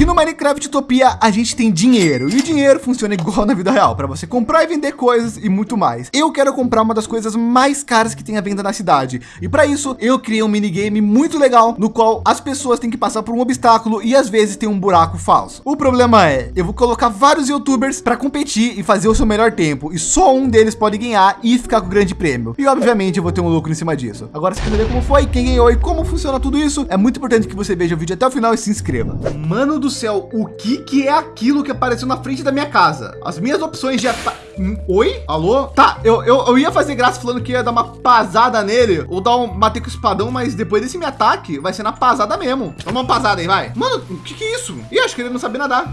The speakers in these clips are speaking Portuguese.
que no Minecraft Utopia a gente tem dinheiro e o dinheiro funciona igual na vida real para você comprar e vender coisas e muito mais. Eu quero comprar uma das coisas mais caras que tem à venda na cidade e para isso eu criei um minigame muito legal no qual as pessoas têm que passar por um obstáculo e às vezes tem um buraco falso. O problema é eu vou colocar vários YouTubers para competir e fazer o seu melhor tempo e só um deles pode ganhar e ficar com o grande prêmio. E obviamente eu vou ter um lucro em cima disso. Agora você quer ver como foi, quem ganhou e como funciona tudo isso? É muito importante que você veja o vídeo até o final e se inscreva. Mano do céu, o que que é aquilo que apareceu na frente da minha casa? As minhas opções de ataque... Hum, oi? Alô? Tá, eu, eu, eu ia fazer graça falando que ia dar uma pasada nele ou dar um bater com o espadão, mas depois desse meu ataque vai ser na pasada mesmo. Vamos uma pasada aí, vai. Mano, o que que é isso? Ih, acho que ele não sabe nadar.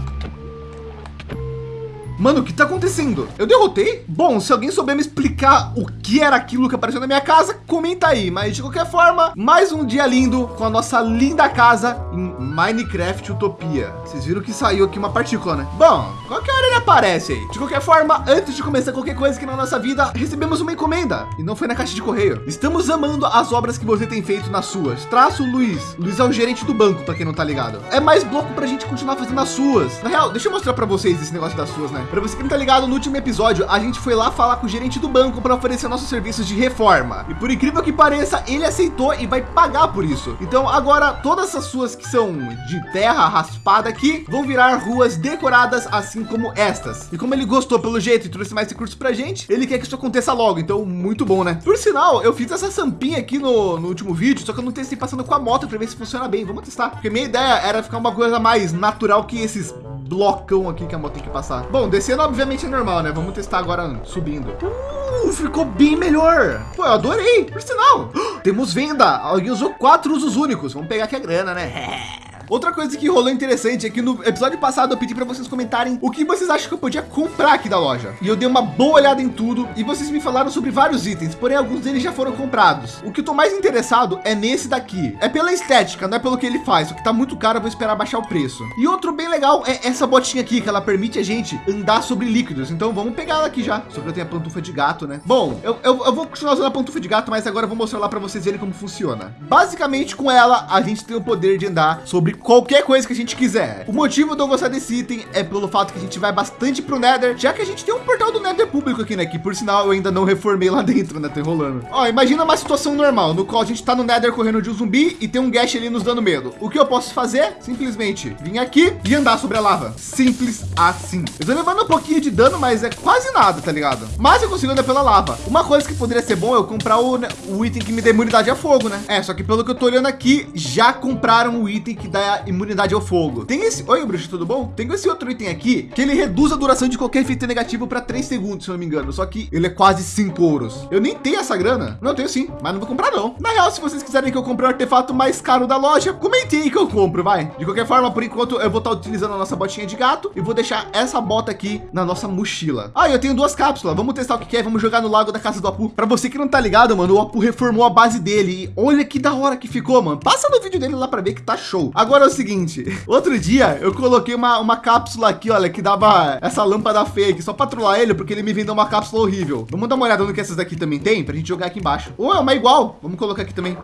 Mano, o que tá acontecendo? Eu derrotei? Bom, se alguém souber me explicar o que era aquilo que apareceu na minha casa, comenta aí. Mas de qualquer forma, mais um dia lindo com a nossa linda casa em Minecraft Utopia. Vocês viram que saiu aqui uma partícula, né? Bom, qualquer hora ele aparece aí. De qualquer forma, antes de começar qualquer coisa aqui na nossa vida, recebemos uma encomenda e não foi na caixa de correio. Estamos amando as obras que você tem feito nas suas. Traço Luiz. Luiz é o gerente do banco, para quem não tá ligado. É mais bloco para a gente continuar fazendo as suas. Na real, deixa eu mostrar para vocês esse negócio das suas, né? Para você que não tá ligado, no último episódio a gente foi lá falar com o gerente do banco para oferecer nossos serviços de reforma. E por incrível que pareça, ele aceitou e vai pagar por isso. Então agora todas essas suas que são de terra raspada aqui vão virar ruas decoradas assim como estas. E como ele gostou pelo jeito e trouxe mais recursos pra gente, ele quer que isso aconteça logo. Então muito bom, né? Por sinal, eu fiz essa sampinha aqui no, no último vídeo, só que eu não testei passando com a moto para ver se funciona bem. Vamos testar. Porque minha ideia era ficar uma coisa mais natural que esses blocão aqui que a moto tem que passar. Bom, descendo obviamente é normal, né? Vamos testar agora subindo. Uh, ficou bem melhor. Pô, eu adorei. Por sinal, temos venda. Alguém usou quatro usos únicos. Vamos pegar aqui a grana, né? Outra coisa que rolou interessante é que no episódio passado eu pedi para vocês comentarem o que vocês acham que eu podia comprar aqui da loja. E eu dei uma boa olhada em tudo e vocês me falaram sobre vários itens, porém alguns deles já foram comprados. O que eu tô mais interessado é nesse daqui. É pela estética, não é pelo que ele faz. O que tá muito caro, eu vou esperar baixar o preço. E outro bem legal é essa botinha aqui, que ela permite a gente andar sobre líquidos. Então vamos pegar ela aqui já. Só que eu tenho a pantufa de gato, né? Bom, eu, eu, eu vou continuar usando a pantufa de gato, mas agora eu vou mostrar lá para vocês verem como funciona. Basicamente com ela, a gente tem o poder de andar sobre qualquer coisa que a gente quiser. O motivo de eu gostar desse item é pelo fato que a gente vai bastante para o Nether, já que a gente tem um portal do Nether público aqui, né? Que por sinal eu ainda não reformei lá dentro, né? Tá enrolando. Ó, imagina uma situação normal, no qual a gente tá no Nether correndo de um zumbi e tem um Gash ali nos dando medo. O que eu posso fazer? Simplesmente vir aqui e andar sobre a lava. Simples assim. Eu tô levando um pouquinho de dano, mas é quase nada, tá ligado? Mas eu consigo andar pela lava. Uma coisa que poderia ser bom é eu comprar o, né, o item que me dá imunidade a fogo, né? É, só que pelo que eu tô olhando aqui, já compraram o item que dá imunidade imunidade ao fogo. Tem esse, oi bruxo, tudo bom? Tem esse outro item aqui que ele reduz a duração de qualquer efeito negativo para 3 segundos, se não me engano. Só que ele é quase 5 ouros. Eu nem tenho essa grana. Não, eu tenho sim, mas não vou comprar não. Na real, se vocês quiserem que eu compre o artefato mais caro da loja, comentei que eu compro, vai. De qualquer forma, por enquanto eu vou estar utilizando a nossa botinha de gato e vou deixar essa bota aqui na nossa mochila. Ah, eu tenho duas cápsulas. Vamos testar o que é. Vamos jogar no lago da casa do Apu. Para você que não tá ligado, mano, o Apu reformou a base dele. E olha que da hora que ficou, mano. Passa no vídeo dele lá para ver que tá show. Agora é o seguinte, outro dia eu coloquei uma, uma cápsula aqui, olha, que dava essa lâmpada aqui, só para trollar ele, porque ele me vendeu uma cápsula horrível. Vamos dar uma olhada no que essas daqui também tem, para a gente jogar aqui embaixo. Ou é uma igual, vamos colocar aqui também.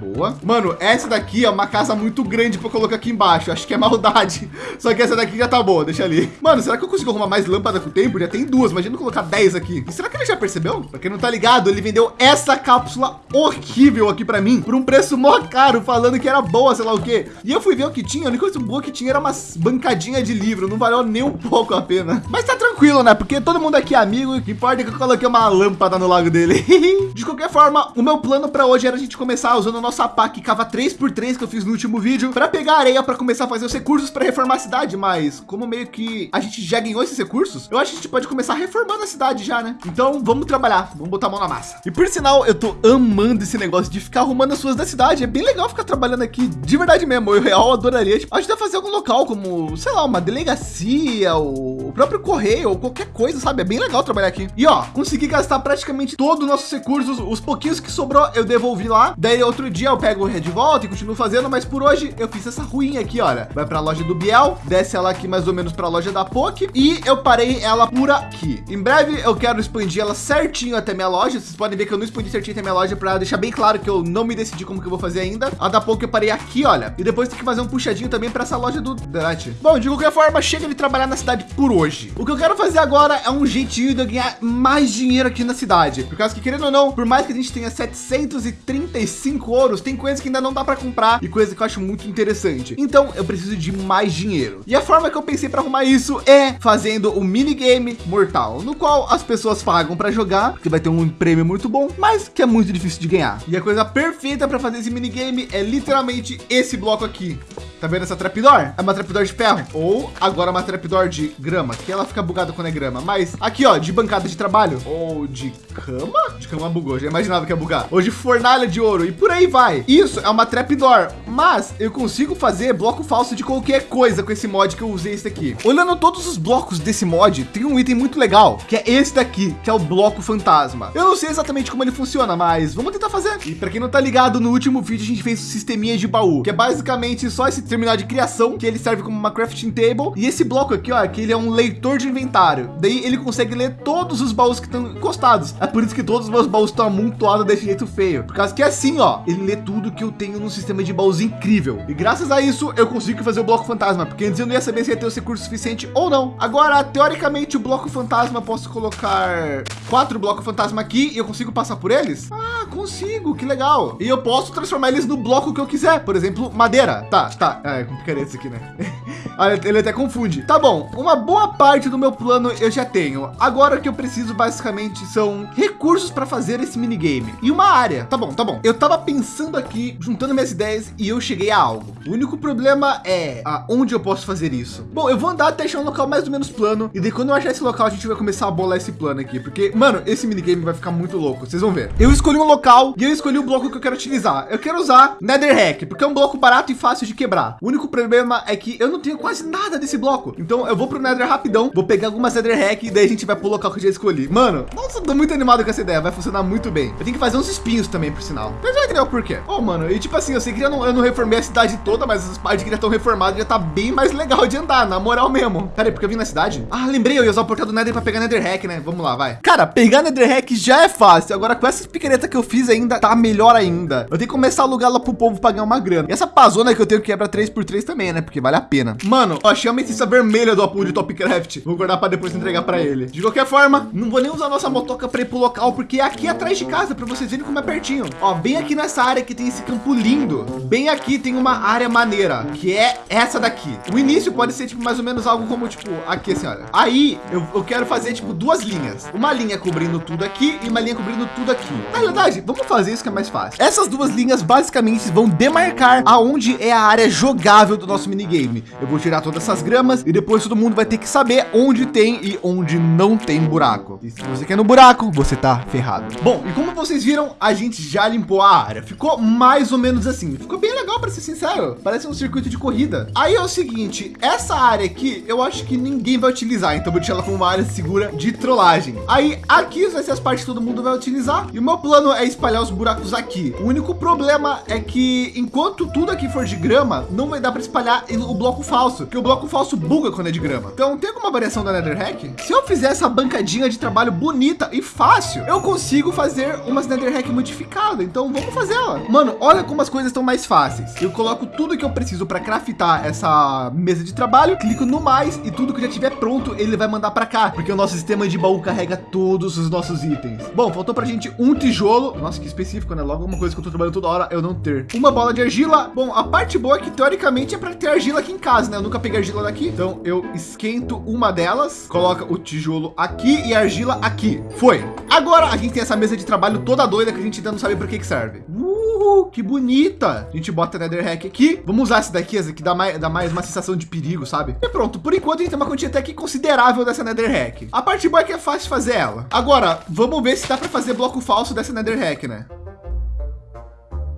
Boa. Mano, essa daqui é uma casa muito grande para colocar aqui embaixo. Acho que é maldade. Só que essa daqui já tá boa, deixa ali. Mano, será que eu consigo arrumar mais lâmpada com o tempo? Já tem duas, imagina colocar 10 aqui. E será que ele já percebeu? Pra quem não tá ligado, ele vendeu essa cápsula horrível aqui para mim por um preço mó caro, falando que era boa, sei lá o quê. E eu fui ver o que tinha, a única coisa boa que tinha era umas bancadinha de livro, não valeu nem um pouco a pena. Mas tá tranquilo, né? Porque todo mundo aqui é amigo, o que importa é que eu coloquei uma lâmpada no lago dele. de qualquer forma, o meu plano para hoje era a gente começar usando o nosso APA que cava 3x3 que eu fiz no último vídeo para pegar areia para começar a fazer os recursos para reformar a cidade, mas como meio que a gente já ganhou esses recursos, eu acho que a gente pode começar reformando a cidade já, né? Então vamos trabalhar, vamos botar a mão na massa. E por sinal, eu tô amando esse negócio de ficar arrumando as suas da cidade. É bem legal ficar trabalhando aqui de verdade mesmo. Eu real adoraria tipo, ajudar a fazer algum local como, sei lá, uma delegacia, ou o próprio correio, ou qualquer coisa, sabe? É bem legal trabalhar aqui. E ó, consegui gastar praticamente todos os nossos recursos, os pouquinhos que sobrou eu devolvi lá. Daí outro dia dia eu pego o de volta e continuo fazendo, mas por hoje eu fiz essa ruinha aqui, olha. Vai para a loja do Biel, desce ela aqui mais ou menos para a loja da POC e eu parei ela por aqui. Em breve eu quero expandir ela certinho até minha loja. Vocês podem ver que eu não expandi certinho até minha loja para deixar bem claro que eu não me decidi como que eu vou fazer ainda. A da POC eu parei aqui, olha. E depois tem que fazer um puxadinho também para essa loja do Drat. Bom, de qualquer forma, chega de trabalhar na cidade por hoje. O que eu quero fazer agora é um jeitinho de eu ganhar mais dinheiro aqui na cidade. Por causa que, querendo ou não, por mais que a gente tenha 735 tem coisas que ainda não dá para comprar e coisa que eu acho muito interessante. Então, eu preciso de mais dinheiro. E a forma que eu pensei para arrumar isso é fazendo o minigame mortal, no qual as pessoas pagam para jogar, que vai ter um prêmio muito bom, mas que é muito difícil de ganhar. E a coisa perfeita para fazer esse minigame é literalmente esse bloco aqui. Tá vendo essa trapdoor? É uma trapdoor de ferro. Ou agora uma trapdoor de grama, que ela fica bugada quando é grama. Mas aqui, ó, de bancada de trabalho. Ou de cama? De cama bugou, já imaginava que ia bugar. De fornalha de ouro e por aí vai. Isso é uma trapdoor, mas eu consigo fazer bloco falso de qualquer coisa com esse mod que eu usei esse aqui. Olhando todos os blocos desse mod, tem um item muito legal, que é esse daqui, que é o bloco fantasma. Eu não sei exatamente como ele funciona, mas vamos tentar fazer. E para quem não tá ligado, no último vídeo a gente fez o sisteminha de baú, que é basicamente só esse terminal de criação, que ele serve como uma crafting table. E esse bloco aqui, ó, que ele é um leitor de inventário. Daí ele consegue ler todos os baús que estão encostados. Por isso que todos os meus baús estão amontoados desse jeito feio. Por causa que é assim, ó, ele lê tudo que eu tenho no sistema de baús incrível. E graças a isso eu consigo fazer o bloco fantasma, porque antes eu não ia saber se ia ter o recurso suficiente ou não. Agora, teoricamente, o bloco fantasma posso colocar quatro blocos fantasma aqui e eu consigo passar por eles? Ah, consigo, que legal. E eu posso transformar eles no bloco que eu quiser, por exemplo, madeira. Tá, tá, é, complicaria isso aqui, né? Ele até confunde. Tá bom, uma boa parte do meu plano eu já tenho. Agora o que eu preciso basicamente são recursos para fazer esse minigame e uma área. Tá bom, tá bom. Eu tava pensando aqui, juntando minhas ideias e eu cheguei a algo. O único problema é aonde eu posso fazer isso. Bom, eu vou andar até achar um local mais ou menos plano e daí quando eu achar esse local a gente vai começar a bolar esse plano aqui, porque mano, esse minigame vai ficar muito louco. Vocês vão ver. Eu escolhi um local e eu escolhi o bloco que eu quero utilizar. Eu quero usar Netherrack, porque é um bloco barato e fácil de quebrar. O único problema é que eu não tenho quase nada desse bloco. Então eu vou pro Nether rapidão, vou pegar algumas Nether Hack e daí a gente vai pro local que eu já escolhi. Mano, nossa, tô muito animado com essa ideia, vai funcionar muito bem. Eu tenho que fazer uns espinhos também, por sinal. Mas vai entender o porquê. Oh, mano, e tipo assim, eu sei que eu não, eu não reformei a cidade toda, mas as partes que já estão reformadas já tá bem mais legal de andar, na moral mesmo. Pera aí, porque eu vim na cidade? Ah, lembrei, eu ia usar o portal do Nether para pegar Nether Hack, né? Vamos lá, vai. Cara, pegar Nether Hack já é fácil. Agora com essas picaretas que eu fiz ainda, tá melhor ainda. Eu tenho que começar a alugar lá pro povo pagar uma grana. E essa pazona que eu tenho que quebra 3x3 também, né? Porque vale a pena. Mano, ó, achei a ametista vermelha do Apu de Topcraft. Vou guardar para depois entregar para ele. De qualquer forma, não vou nem usar nossa motoca ir pro local, porque é aqui atrás de casa, para vocês verem como é pertinho. Ó, bem aqui nessa área que tem esse campo lindo. Bem aqui tem uma área maneira, que é essa daqui. O início pode ser tipo mais ou menos algo como tipo aqui assim, olha. Aí eu, eu quero fazer tipo duas linhas. Uma linha cobrindo tudo aqui e uma linha cobrindo tudo aqui. Na verdade, vamos fazer isso que é mais fácil. Essas duas linhas basicamente vão demarcar aonde é a área jogável do nosso minigame. Eu vou tirar todas essas gramas e depois todo mundo vai ter que saber onde tem e onde não tem buraco. E se você quer no buraco, você tá ferrado. Bom, e como vocês viram, a gente já limpou a área. Ficou mais ou menos assim. Ficou bem legal, para ser sincero. Parece um circuito de corrida. Aí é o seguinte, essa área aqui, eu acho que ninguém vai utilizar. Então vou deixar ela como uma área segura de trollagem. Aí aqui vai ser as partes que todo mundo vai utilizar. E o meu plano é espalhar os buracos aqui. O único problema é que enquanto tudo aqui for de grama, não vai dar para espalhar o bloco falso, que o bloco falso buga quando é de grama. Então tem alguma variação da Nether Hack? Se eu fizer essa bancadinha de trabalho bonita e fácil, eu consigo fazer umas Nether Hack modificada. Então vamos fazer ela. Mano, olha como as coisas estão mais fáceis. Eu coloco tudo que eu preciso para craftar essa mesa de trabalho, clico no mais e tudo que já tiver pronto, ele vai mandar para cá, porque o nosso sistema de baú carrega todos os nossos itens. Bom, faltou para a gente um tijolo. Nossa, que específico, né? Logo uma coisa que eu tô trabalhando toda hora, eu não ter. Uma bola de argila. Bom, a parte boa é que teoricamente é para ter argila aqui em casa, né? Eu nunca peguei argila daqui. Então eu esquento uma delas, coloca o tijolo aqui e a argila aqui. Foi. Agora a gente tem essa mesa de trabalho toda doida que a gente ainda não sabe para que que serve. Uh, que bonita. A gente bota a Nether Hack aqui. Vamos usar essa daqui, essa que dá mais, dá mais uma sensação de perigo, sabe? E pronto. Por enquanto a gente tem uma quantia até que considerável dessa Nether Hack. A parte boa é que é fácil fazer ela. Agora, vamos ver se dá para fazer bloco falso dessa Nether Hack, né?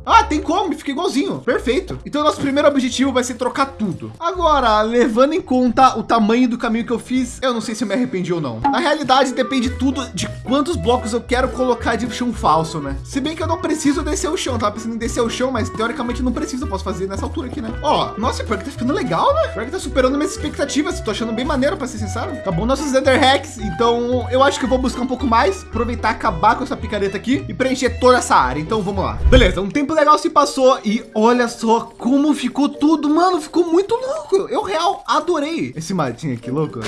Ah, tem como, fica igualzinho. Perfeito. Então, nosso primeiro objetivo vai ser trocar tudo. Agora, levando em conta o tamanho do caminho que eu fiz, eu não sei se eu me arrependi ou não. Na realidade, depende tudo de quantos blocos eu quero colocar de chão falso, né? Se bem que eu não preciso descer o chão, tava pensando em descer o chão, mas teoricamente não preciso, eu posso fazer nessa altura aqui, né? Ó, nossa, pior que tá ficando legal, né? Pior que tá superando minhas expectativas, tô achando bem maneiro, para ser sincero. Tá bom nossos Ender Hacks, então eu acho que eu vou buscar um pouco mais, aproveitar, acabar com essa picareta aqui e preencher toda essa área. Então vamos lá. Beleza, um tempo legal se passou e olha só como ficou tudo, mano, ficou muito louco. Eu real adorei esse matinho aqui, louco.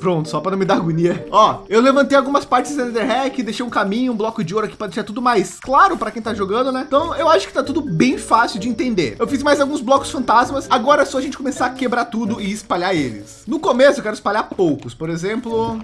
Pronto, só para não me dar agonia. Ó, eu levantei algumas partes do Ender Hack, deixei um caminho, um bloco de ouro aqui para deixar tudo mais claro para quem tá jogando, né? Então eu acho que tá tudo bem fácil de entender. Eu fiz mais alguns blocos fantasmas. Agora é só a gente começar a quebrar tudo e espalhar eles. No começo eu quero espalhar poucos, por exemplo,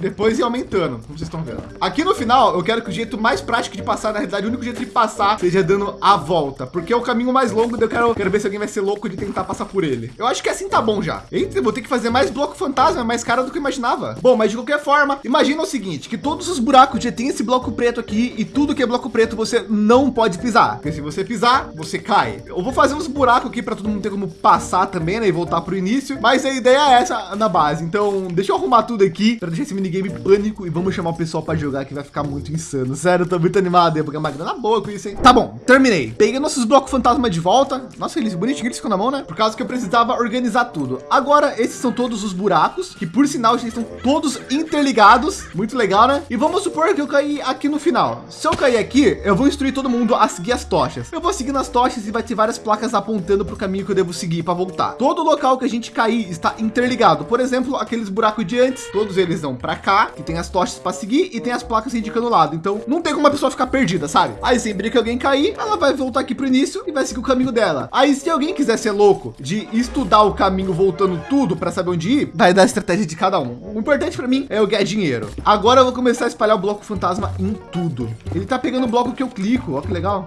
depois ir aumentando, como vocês estão vendo. Aqui no final, eu quero que o jeito mais prático de passar, na realidade, o único jeito de passar seja dando a volta, porque é o caminho mais longo, eu quero, quero ver se alguém vai ser louco de tentar passar por ele. Eu acho que assim tá bom já. Eita, vou ter que fazer mais bloco fantasma, mais caro do que eu imaginava. Bom, mas de qualquer forma, imagina o seguinte, que todos os buracos já tem esse bloco preto aqui e tudo que é bloco preto você não pode pisar. Porque se você pisar, você cai. Eu vou fazer uns buracos aqui para todo mundo ter como passar também, né, e voltar para o início, mas a ideia é essa na base. Então, deixa eu arrumar tudo aqui para deixar esse minigame pânico e vamos chamar o pessoal para jogar que vai ficar muito insano. Sério, eu tô muito animado, ia pegar uma grana boa com isso, hein? Tá bom, terminei. Peguei nossos blocos fantasma de volta. Nossa, eles bonitinhos, eles ficam na mão, né? Por causa que eu precisava organizar tudo. Agora, esses são todos os buracos, que por sinal, eles estão todos interligados. Muito legal, né? E vamos supor que eu caí aqui no final. Se eu cair aqui, eu vou instruir todo mundo a seguir as tochas. Eu vou seguir nas tochas e vai ter várias placas apontando para o caminho que eu devo seguir para voltar. Todo local que a gente cair está interligado. Por exemplo, aqueles buracos de antes, todos eles vão para cá, que tem as tochas para seguir e tem as placas indicando o lado. Então não tem como a pessoa ficar perdida, sabe? Aí sempre que alguém cair, ela vai voltar aqui para o início e vai seguir o caminho dela. Aí se alguém quiser ser louco de estudar o caminho voltando tudo para saber onde ir, vai dar a estratégia de cada um. O importante para mim é eu ganhar dinheiro. Agora eu vou começar a espalhar o bloco fantasma em tudo. Ele tá pegando o bloco que eu clico. Olha que legal.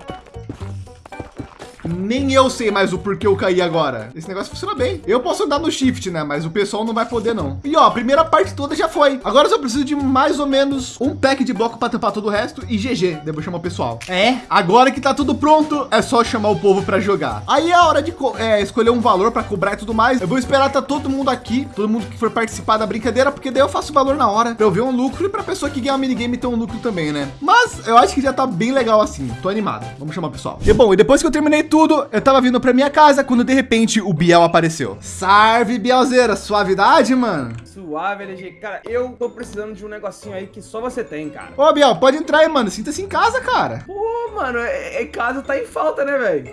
Nem eu sei mais o porquê eu caí agora. Esse negócio funciona bem. Eu posso andar no shift, né? Mas o pessoal não vai poder não. E ó, a primeira parte toda já foi. Agora eu só preciso de mais ou menos um pack de bloco para tampar todo o resto e GG. Devo chamar o pessoal. É. Agora que tá tudo pronto, é só chamar o povo para jogar. Aí é a hora de é, escolher um valor para cobrar e tudo mais. Eu vou esperar tá todo mundo aqui, todo mundo que for participar da brincadeira, porque daí eu faço o valor na hora para eu ver um lucro e para pessoa que ganhar o minigame ter um lucro também, né? Mas eu acho que já tá bem legal assim. Tô animado. Vamos chamar o pessoal. E bom, e depois que eu terminei tudo, eu tava vindo para minha casa quando de repente o Biel apareceu. Salve, Bielzeira, suavidade, mano. Suave, LG. Cara, eu tô precisando de um negocinho aí que só você tem, cara. Ô, Biel, pode entrar aí, mano. Sinta-se em casa, cara. Pô, mano, é, é casa tá em falta, né, velho?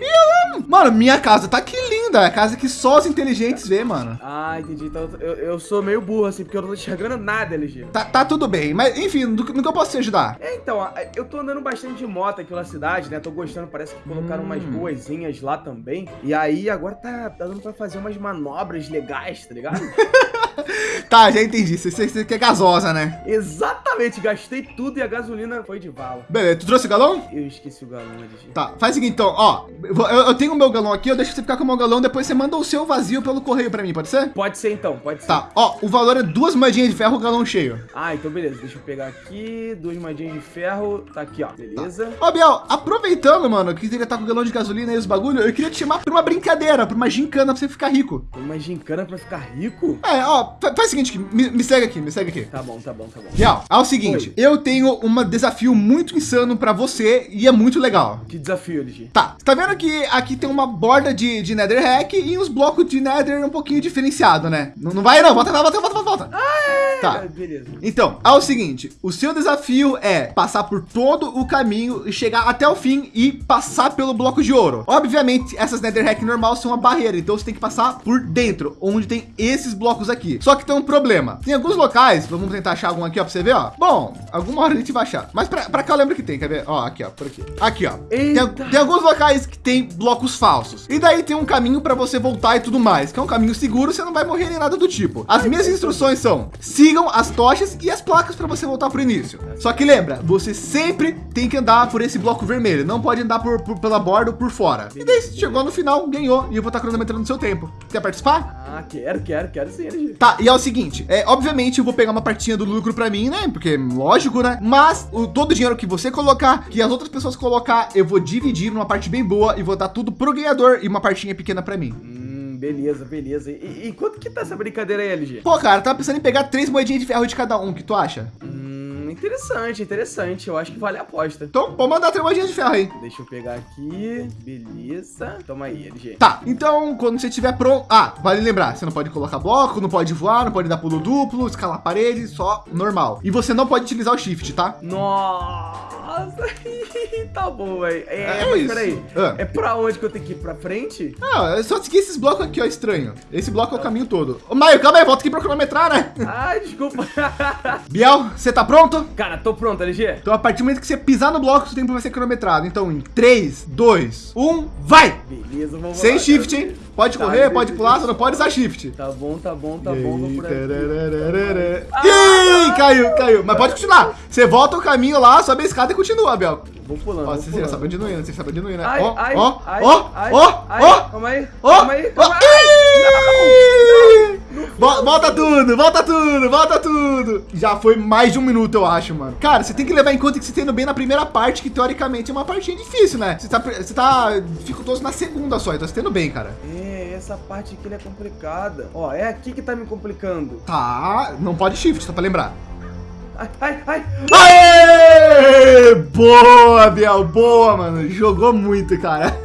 Mano, minha casa tá aqui linda. É a casa que só os inteligentes vê, mano. Ah, entendi. Então eu, eu sou meio burro, assim, porque eu não tô enxergando nada, LG. Tá, tá tudo bem. Mas, enfim, no, no que eu posso te ajudar? É, então, eu tô andando bastante de moto aqui pela cidade, né? Tô gostando, parece que colocaram hum. umas boazinhas lá também. E aí, agora tá, tá dando pra fazer umas manobras legais, tá ligado? tá, já entendi. Você, você, quer gasosa, né? Exatamente. Gastei tudo e a gasolina foi de vala. Beleza, tu trouxe o galão? Eu esqueci o galão. Tá, faz o seguinte, então, ó. Eu, eu tenho o meu galão aqui, eu deixo você ficar com o meu galão, depois você manda o seu vazio pelo correio pra mim, pode ser? Pode ser então, pode ser. Tá, ó, o valor é duas moedinhas de ferro, o galão cheio. Ah, então beleza. Deixa eu pegar aqui, duas moedinhas de ferro. Tá aqui, ó. Beleza. Tá. Ó, Biel, aproveitando, mano, que ele tá com o galão de gasolina e os bagulho, eu queria te chamar pra uma brincadeira, pra uma gincana pra você ficar rico. Uma gincana pra ficar rico? É, ó, faz o seguinte, me, me segue aqui, me segue aqui. Tá bom, tá bom, tá bom. Real, é o seguinte, Oi. eu tenho um desafio muito insano pra você e é muito legal. Que desafio, LG? Tá, você tá vendo que aqui tem uma borda de, de Nether Hack e uns blocos de Nether um pouquinho diferenciado, né? Não, não vai não, volta, volta, volta, volta. Ah, é. Tá, beleza. Então, é o seguinte, o seu desafio é passar por todo o caminho e chegar até o fim e passar pelo bloco de ouro. Obviamente, essas Nether Hack normal são uma barreira, então você tem que passar por dentro, onde tem esses blocos aqui. Só que tem um problema. Tem alguns locais, vamos tentar achar algum aqui, ó, pra você ver, ó. Bom, alguma hora a gente vai achar. Mas pra, pra cá eu lembro que tem, quer ver? Ó, aqui, ó, por aqui. Aqui, ó. Tem, tem, alguns locais que tem blocos falsos. E daí tem um caminho para você voltar e tudo mais, que é um caminho seguro, você não vai morrer nem nada do tipo. As minhas instruções são, sigam as tochas e as placas para você voltar pro início. Só que lembra, você sempre tem que andar por esse bloco vermelho, não pode andar por, por pela borda ou por fora. E daí chegou no final, ganhou, e eu vou estar cronometrando no seu tempo. Quer participar? Ah, quero, quero, quero sim. Tá, e é o seguinte, é, obviamente eu vou pegar uma partinha do lucro para mim, né? porque lógico, né? Mas o, todo o dinheiro que você colocar, que as outras pessoas colocar, eu vou dividir numa parte bem boa e vou dar tudo pro ganhador e uma partinha pequena para mim. Hum, beleza, beleza. E, e, quanto que tá essa brincadeira aí, LG? Pô, cara, tava pensando em pegar três moedinhas de ferro de cada um, o que tu acha? Hum, interessante, interessante. Eu acho que vale a aposta. Então, pode mandar três moedinhas de ferro aí. Deixa eu pegar aqui. Beleza. Toma aí, LG. Tá, então quando você estiver pronto... Ah, vale lembrar, você não pode colocar bloco, não pode voar, não pode dar pulo duplo, escalar parede, só normal. E você não pode utilizar o shift, tá? Nossa, tá bom, velho. É, É isso. peraí. Ah. É pra onde que eu tenho que ir? Pra frente? Ah, é só seguir esses blocos aqui, ó, estranho. Esse bloco é o caminho todo. Ô, Maio, calma aí, volta aqui pra cronometrar, né? Ah, desculpa. Biel, você tá pronto? Cara, tô pronto, LG. Então, a partir do momento que você pisar no bloco, o tempo vai ser cronometrado. Então, em 3, 2, 1, vai! Beleza, vamos Sem lá. shift, hein? Pode Tá, correr, pode pular, só não pode usar shift. Tá bom, tá bom, tá E bom. Vou por aqui. Ih, caiu, caiu. Mas pode continuar. Você volta o caminho lá, sobe a escada e continua, Biel. Vou pulando, Ó, vou você pulando. sabe onde não ir, né? Você sabe onde não né? Ai, Ó, ai, ó, ai, ó, ai, ó, ai, ó, Calma aí, ó, calma aí, ó. calma aí. Volta tudo, volta tudo, volta tudo. Já foi mais de um minuto, eu acho, mano. Cara, você tem que levar em conta que você tá indo bem na primeira parte, que teoricamente é uma partinha difícil, né? Você tá, você tá dificultoso na segunda só, então você tá indo bem, cara. É, essa parte aqui é complicada. Ó, é aqui que tá me complicando. Tá, não pode shift, só pra lembrar. Ai, ai, ai. Aê! Boa, Biel, boa, mano. Jogou muito, cara.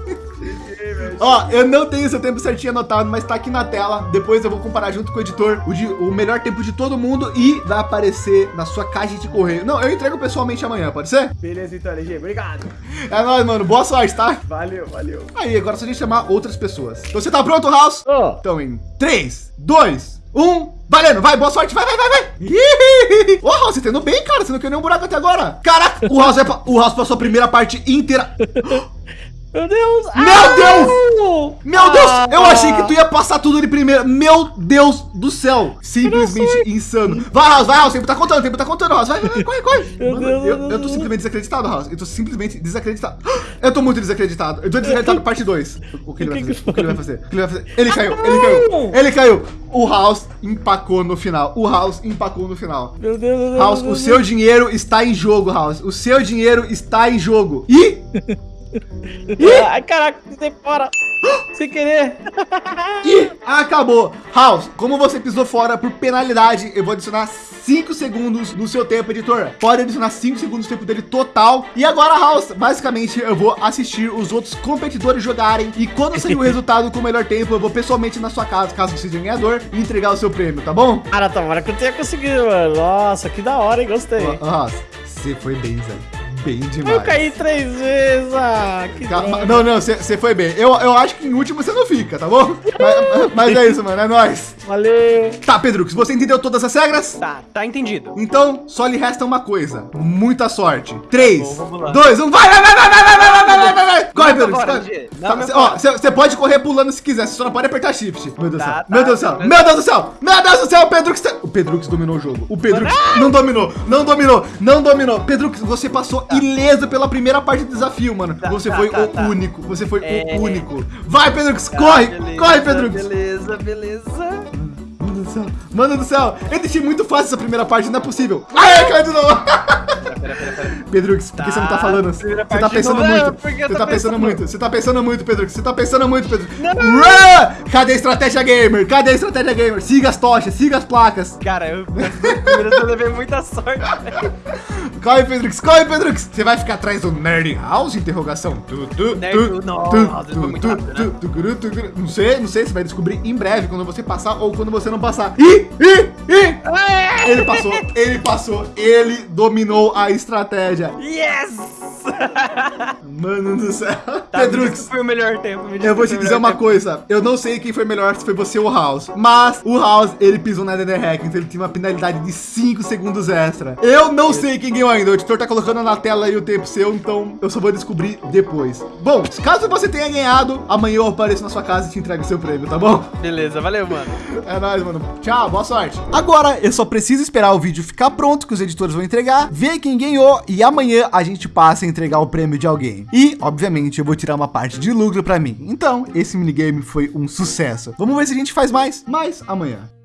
Ó, eu não tenho seu tempo certinho anotado, mas tá aqui na tela. Depois eu vou comparar junto com o editor o, de- o melhor tempo de todo mundo e vai aparecer na sua caixa de correio. Não, eu entrego pessoalmente amanhã, pode ser? Beleza, então, LG. Obrigado. É nóis, mano. Boa sorte, tá? Valeu, valeu. Aí, agora é só a gente chamar outras pessoas. Então você tá pronto, House? Ó, Então em 3, 2, 1, valendo, vai, boa sorte, vai, vai, vai, vai. Ô, House, você tá indo bem, cara, você não quer nenhum buraco até agora. Caraca, o House, pa- o House passou a primeira parte inteira. Meu Deus! Meu Deus! Meu Deus, eu achei que tu ia passar tudo de primeira. Meu Deus do céu, simplesmente insano. Vai, House, vai, House, o tempo tá contando, o tempo tá contando, House, vai, vai, vai, corre, corre. Mano, Deus, eu, meu eu tô Deus. simplesmente desacreditado, House, eu tô simplesmente desacreditado. Eu tô muito desacreditado, eu tô desacreditado parte 2. O que ele vai fazer? O que ele vai fazer? O que ele vai fazer? Ele caiu, ele caiu, ele caiu. O House empacou no final, o House empacou no final. Meu Deus, meu Deus! House, o Deus. seu dinheiro está em jogo, House. O seu dinheiro está em jogo. E Ai, caraca, você fora! Sem querer! E acabou. House, como você pisou fora por penalidade, eu vou adicionar 5 segundos no seu tempo, editor. Pode adicionar 5 segundos no tempo dele total. E agora, House, basicamente, eu vou assistir os outros competidores jogarem. E quando sair o resultado com o melhor tempo, eu vou pessoalmente na sua casa, caso você seja ganhador, e entregar o seu prêmio, tá bom? Cara, tomara que eu tenha conseguido, mano. Nossa, que da hora, hein? Gostei. House, você foi bem, Zé. Bem demais. Eu caí três vezes, ah, que Calma. Não, não, você foi bem. Eu, eu acho que em último você não fica, tá bom? mas, mas é isso, mano, é nóis. Valeu! Tá, Pedro, se você entendeu todas as regras, Tá, tá entendido. Então, só lhe resta uma coisa. Muita sorte. 3, Bom, vamos lá. 2, 1, vai, vai, vai, vai, vai, vai, vai, vai, vai, vai, vai. Corre, Pedro. Tá, pai. Ó, você pode correr pulando se quiser, você só não pode apertar shift. Meu Deus do Tá, céu. tá, Meu Deus do céu. tá. Meu Deus do céu. Meu Deus do céu, o Pedrux. tá- O Pedrux dominou o jogo. O Pedrux não dominou, não dominou, não dominou. Pedrux, você passou ileso pela primeira parte do desafio, mano. Tá, você tá, foi tá, o tá. único. Você foi É. o único. Vai, Pedrux, Tá, corre. corre, Pedrux. Beleza, beleza. Céu, mano do céu, eu deixei muito fácil essa primeira parte, não é possível. Ai, caiu de novo. Pera, pera, pera. Pedrux, por que você não tá Tá, falando? Você tá pensando novo. muito. Você tá pensando muito. Você tá pensando muito, Pedrux. Você tá pensando muito, Pedrux. Run! Cadê a estratégia gamer? Cadê a estratégia gamer? Siga as tochas, siga as placas. Cara, eu eu levei muita sorte. velho. Corre, Pedrux, corre, Pedrux. Você vai ficar atrás do Nerd House? Interrogação. Tu, tu, tu. Não sei, não sei. Você vai descobrir em breve quando você passar ou quando você não passar. Ih, ih, ih. Ele passou, ele passou, ele dominou a estratégia. Yes! Mano do céu. Tá, Pedrux, foi o melhor tempo. eu vou te dizer uma tempo. coisa. Eu não sei quem foi melhor, se foi você ou o House. Mas o House, ele pisou na Nether Hack, então ele tinha uma penalidade de 5 segundos extra. Eu não sei quem ganhou ainda. O editor tá colocando na tela aí o tempo seu, então eu só vou descobrir depois. Bom, caso você tenha ganhado, amanhã eu apareço na sua casa e te entrego o seu prêmio, tá bom? Beleza, valeu, mano. É nóis, mano. Tchau, boa sorte. Agora eu só preciso esperar o vídeo ficar pronto, que os editores vão entregar, ver quem ganhou e amanhã a gente passa entregar o prêmio de alguém. E, obviamente, eu vou tirar uma parte de lucro pra mim. Então, esse minigame foi um sucesso. Vamos ver se a gente faz mais, mais amanhã.